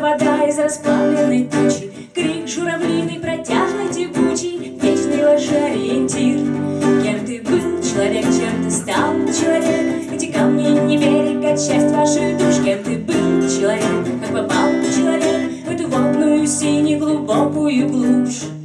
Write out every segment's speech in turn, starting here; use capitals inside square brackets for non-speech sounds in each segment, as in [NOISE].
Вода из расплавленной тучи Крик журавлиный, протяжный, текучий, Вечный ложь-ориентир Кем ты был, человек, чем ты стал, человек? Эти камни не берег, а часть ваших душ. Кем ты был, человек, как попал человек В эту водную, синюю, глубокую глушь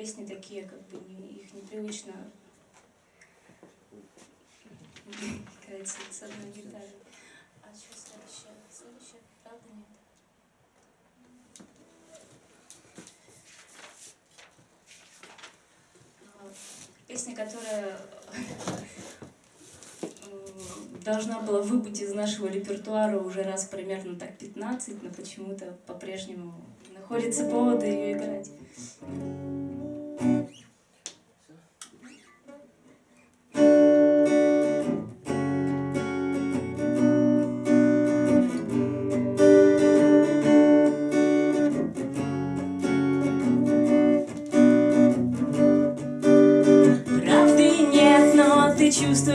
песни такие, как бы не, их непривычно играть с одной гитарой. А что следующее? Следующее, правда, нет? Песня, которая должна была выбыть из нашего репертуара уже раз примерно так 15, но почему-то по-прежнему находится поводы ее играть.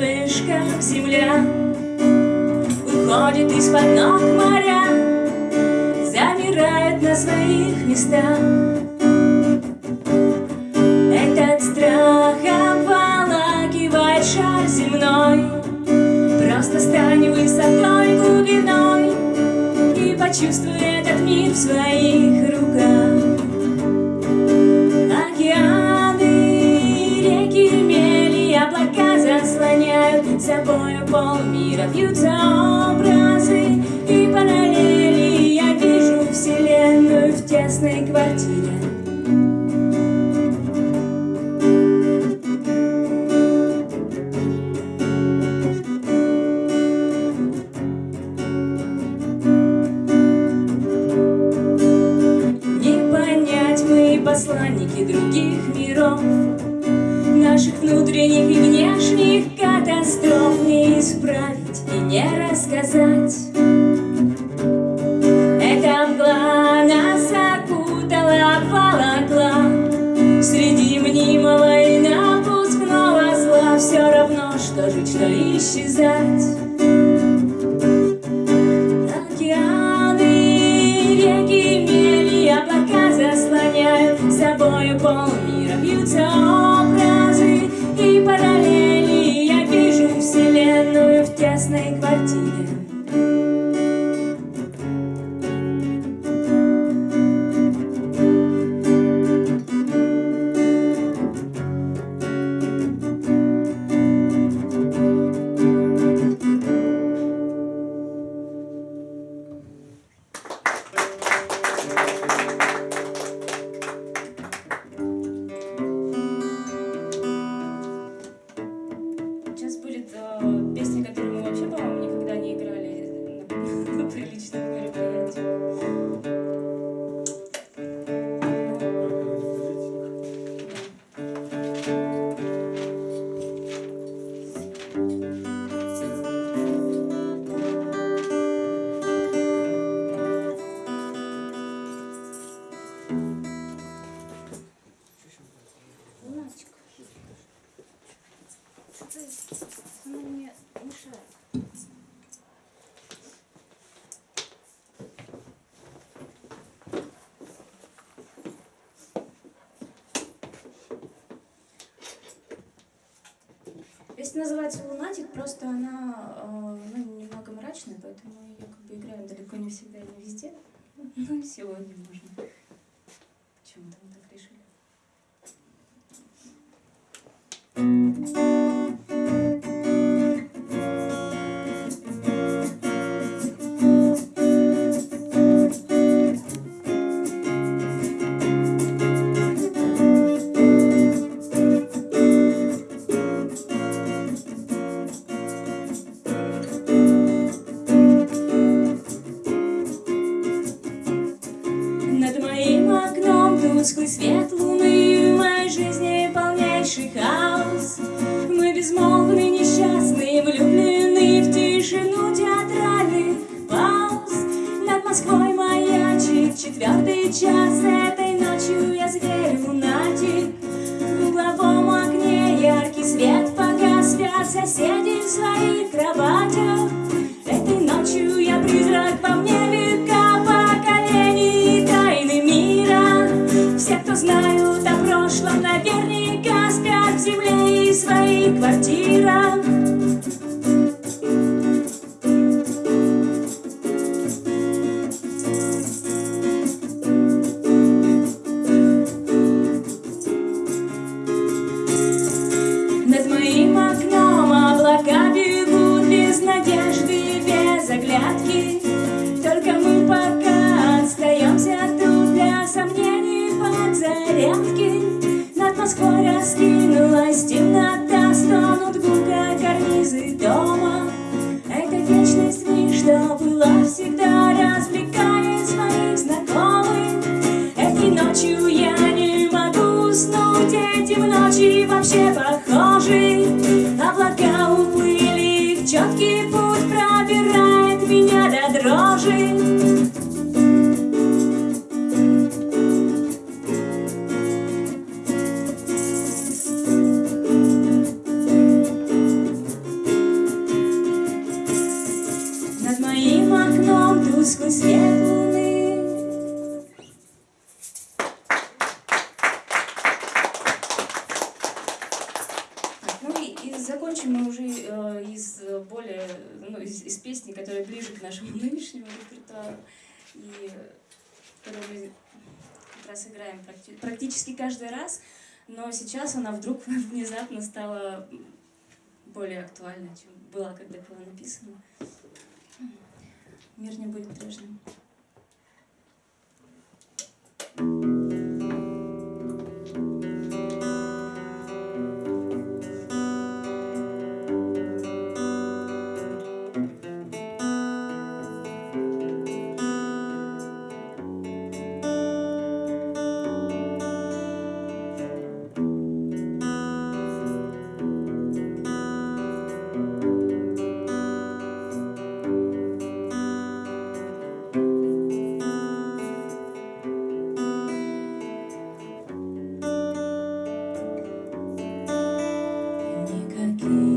Чувствуешь, земля Уходит из-под ног моря Замирает на своих местах. Этот страх обволакивает шар земной Просто стань высотой, глубиной И почувствуй этот мир в своих полмира Бьются образы. И параллели Я вижу вселенную в тесной квартире что жить, что исчезать. Океаны, реки, мели, облака заслоняют Собою полмира далеко не всегда и не везде. Ну, сегодня можно. músicos земле и своей квартире. которая ближе к нашему [LAUGHS] нынешнему репертуару. И э, которую мы как раз играем практически каждый раз, но сейчас она вдруг [LAUGHS] внезапно стала более актуальна, чем была, когда была написана. Мир не будет прежним. thank you through.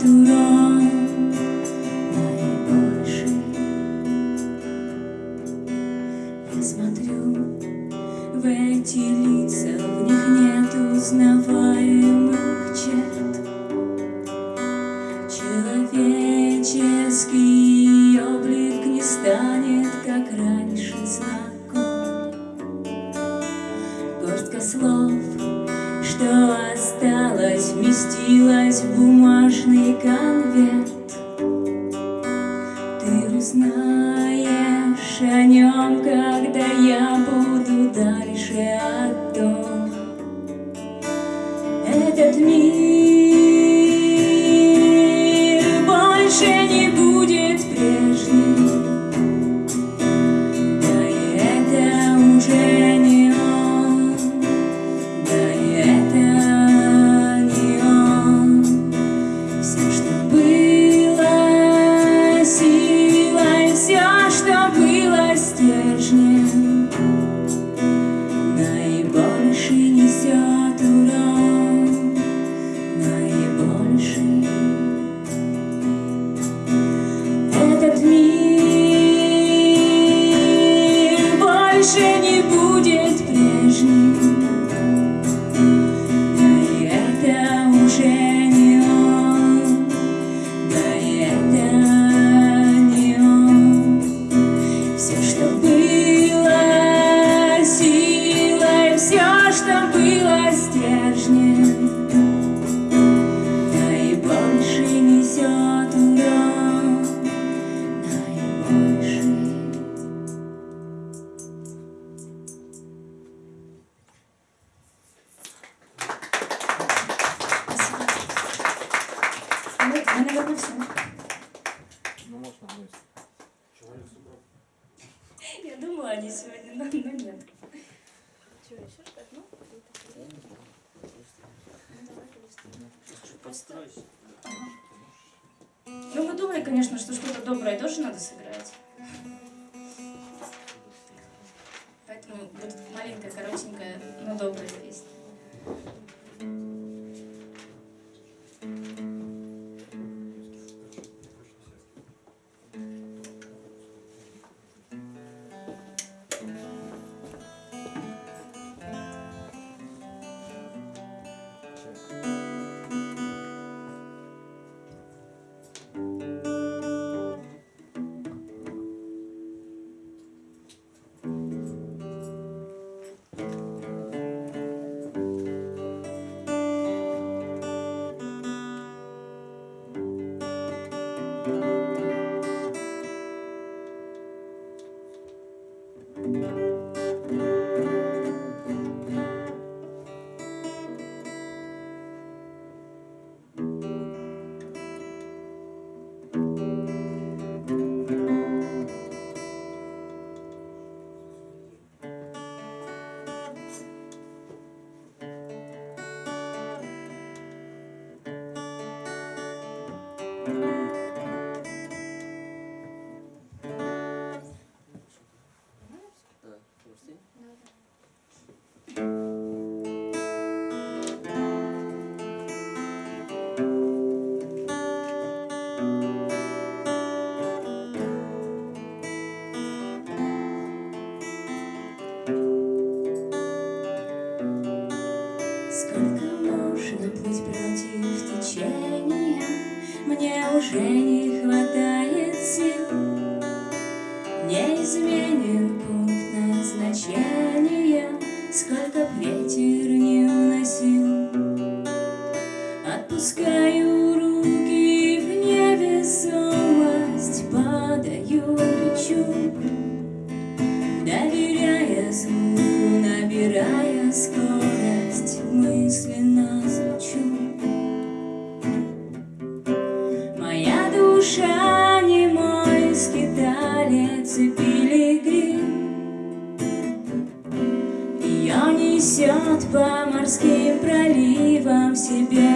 dura узнаешь о нем, когда я буду дальше от дома добрые, конечно, что что-то доброе тоже надо сыграть. Поэтому будет маленькая, коротенькая, но добрая песня. нужно путь против течения, Мне уже не хватает сил. Не изменен пункт назначения, Сколько ветер не уносил. Отпускай душа не мой скиталец и пилигрим. Ее несет по морским проливам себе.